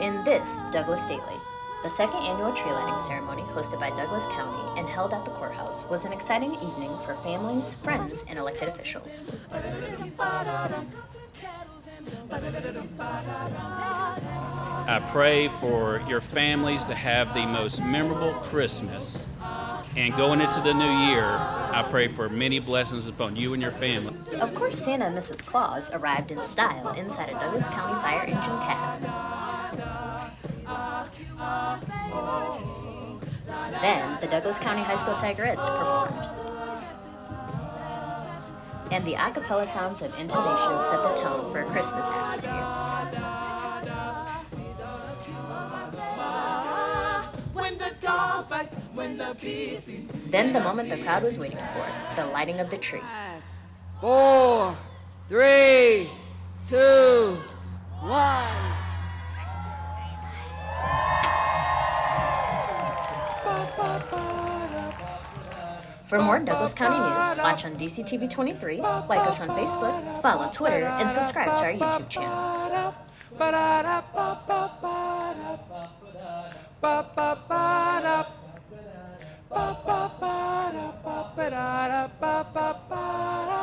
In this Douglas Stately, the second annual tree lighting ceremony hosted by Douglas County and held at the courthouse was an exciting evening for families, friends, and elected officials. I pray for your families to have the most memorable Christmas. And going into the new year, I pray for many blessings upon you and your family. Of course, Santa and Mrs. Claus arrived in style inside a Douglas County Fire Engine cab. Then, the Douglas County High School Tigerettes performed. And the a cappella sounds of intonation set the tone for a Christmas atmosphere. Then the moment the crowd was waiting for, the lighting of the tree. Four, three, two, one. For more Douglas County news, watch on DCTV 23, like us on Facebook, follow Twitter, and subscribe to our YouTube channel.